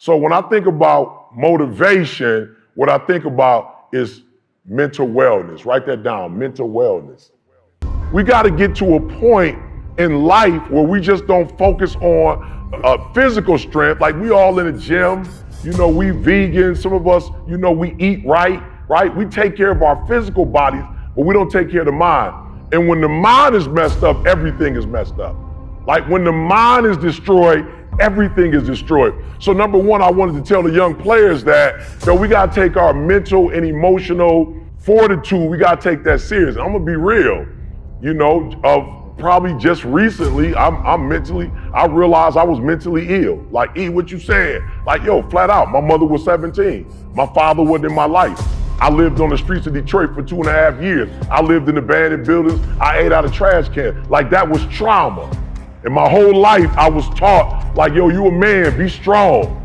So when I think about motivation, what I think about is mental wellness. Write that down, mental wellness. We got to get to a point in life where we just don't focus on uh, physical strength. Like we all in the gym, you know, we vegan. Some of us, you know, we eat right, right? We take care of our physical bodies, but we don't take care of the mind. And when the mind is messed up, everything is messed up. Like when the mind is destroyed, everything is destroyed. So number one, I wanted to tell the young players that, that we got to take our mental and emotional fortitude, we got to take that serious. I'm to be real, you know, of probably just recently, I'm, I'm mentally, I realized I was mentally ill. Like, E, what you saying? Like, yo, flat out, my mother was 17. My father wasn't in my life. I lived on the streets of Detroit for two and a half years. I lived in abandoned buildings. I ate out of trash cans. Like, that was trauma. And my whole life, I was taught, like, yo, you a man, be strong.